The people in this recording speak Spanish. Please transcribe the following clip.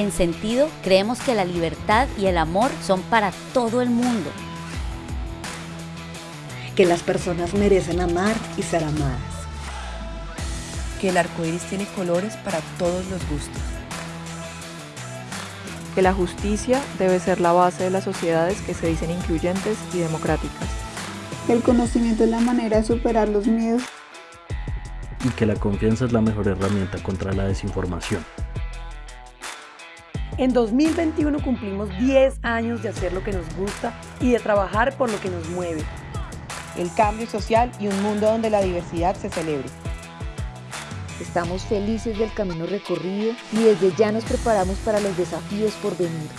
En sentido, creemos que la libertad y el amor son para todo el mundo. Que las personas merecen amar y ser amadas. Que el arco iris tiene colores para todos los gustos. Que la justicia debe ser la base de las sociedades que se dicen incluyentes y democráticas. Que el conocimiento es la manera de superar los miedos. Y que la confianza es la mejor herramienta contra la desinformación. En 2021 cumplimos 10 años de hacer lo que nos gusta y de trabajar por lo que nos mueve. El cambio social y un mundo donde la diversidad se celebre. Estamos felices del camino recorrido y desde ya nos preparamos para los desafíos por venir.